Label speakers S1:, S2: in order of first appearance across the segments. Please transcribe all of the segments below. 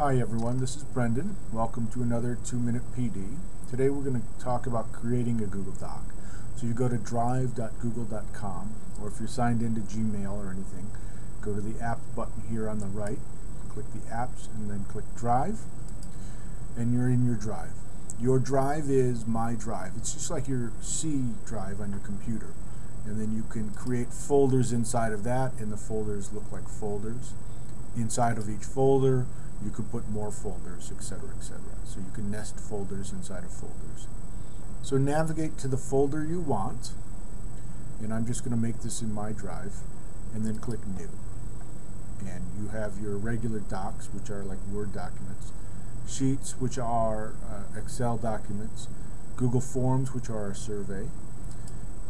S1: Hi everyone, this is Brendan. Welcome to another 2-Minute PD. Today we're going to talk about creating a Google Doc. So you go to drive.google.com or if you're signed into Gmail or anything, go to the app button here on the right, click the Apps and then click Drive and you're in your Drive. Your drive is My Drive. It's just like your C drive on your computer. And then you can create folders inside of that and the folders look like folders. Inside of each folder you could put more folders, etc., etc. So you can nest folders inside of folders. So navigate to the folder you want, and I'm just going to make this in my drive, and then click New. And you have your regular docs, which are like Word documents, Sheets, which are uh, Excel documents, Google Forms, which are a survey,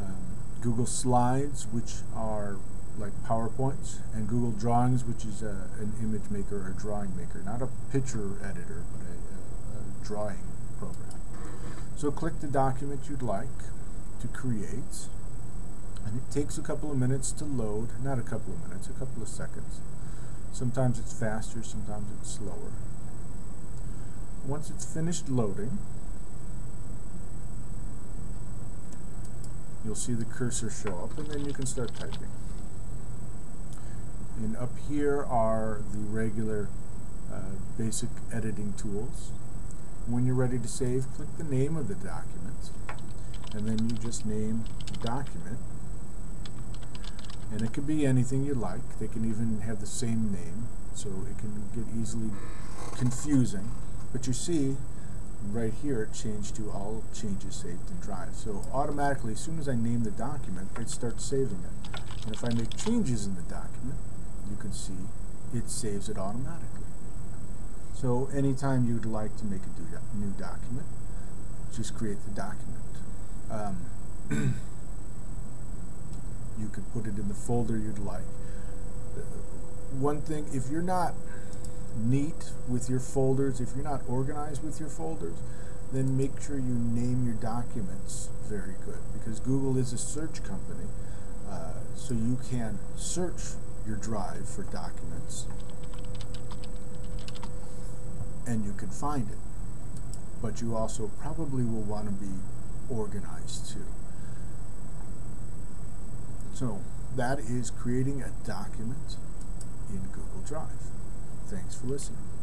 S1: um, Google Slides, which are like PowerPoints, and Google Drawings, which is a, an image maker or drawing maker, not a picture editor, but a, a, a drawing program. So click the document you'd like to create, and it takes a couple of minutes to load, not a couple of minutes, a couple of seconds. Sometimes it's faster, sometimes it's slower. Once it's finished loading, you'll see the cursor show up, and then you can start typing. And up here are the regular uh, basic editing tools. When you're ready to save, click the name of the document, and then you just name the document. And it could be anything you like. They can even have the same name, so it can get easily confusing. But you see, right here it changed to all changes saved in Drive. So automatically, as soon as I name the document, it starts saving it. And if I make changes in the document, you can see it saves it automatically. So anytime you'd like to make a new document, just create the document. Um, you could put it in the folder you'd like. One thing, if you're not neat with your folders, if you're not organized with your folders, then make sure you name your documents very good because Google is a search company, uh, so you can search your drive for documents and you can find it. But you also probably will want to be organized too. So that is creating a document in Google Drive. Thanks for listening.